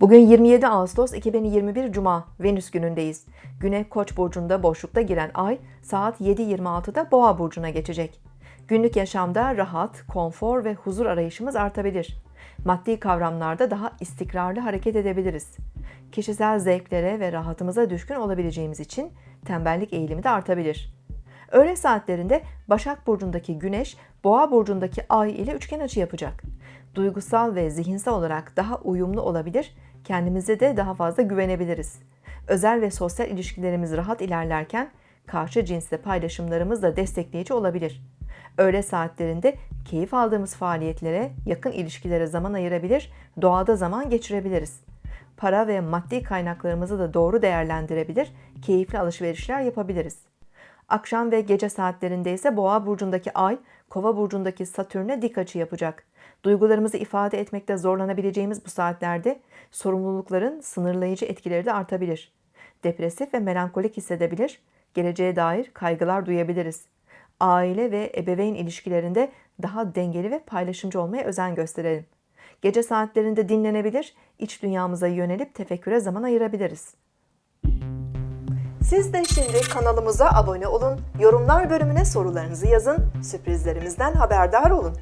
Bugün 27 Ağustos 2021 Cuma Venüs günündeyiz. Güne Koç burcunda boşlukta giren ay saat 7.26'da Boğa burcuna geçecek. Günlük yaşamda rahat, konfor ve huzur arayışımız artabilir. Maddi kavramlarda daha istikrarlı hareket edebiliriz. Kişisel zevklere ve rahatımıza düşkün olabileceğimiz için tembellik eğilimi de artabilir. Öğle saatlerinde Başak Burcu'ndaki Güneş, Boğa Burcu'ndaki Ay ile üçgen açı yapacak. Duygusal ve zihinsel olarak daha uyumlu olabilir, kendimize de daha fazla güvenebiliriz. Özel ve sosyal ilişkilerimiz rahat ilerlerken, karşı cinsle paylaşımlarımız da destekleyici olabilir. Öğle saatlerinde keyif aldığımız faaliyetlere, yakın ilişkilere zaman ayırabilir, doğada zaman geçirebiliriz. Para ve maddi kaynaklarımızı da doğru değerlendirebilir, keyifli alışverişler yapabiliriz. Akşam ve gece saatlerinde ise Boğa burcundaki Ay, Kova burcundaki Satürn'e dik açı yapacak. Duygularımızı ifade etmekte zorlanabileceğimiz bu saatlerde sorumlulukların sınırlayıcı etkileri de artabilir. Depresif ve melankolik hissedebilir, geleceğe dair kaygılar duyabiliriz. Aile ve ebeveyn ilişkilerinde daha dengeli ve paylaşımcı olmaya özen gösterelim. Gece saatlerinde dinlenebilir, iç dünyamıza yönelip tefekküre zaman ayırabiliriz. Siz de şimdi kanalımıza abone olun, yorumlar bölümüne sorularınızı yazın, sürprizlerimizden haberdar olun.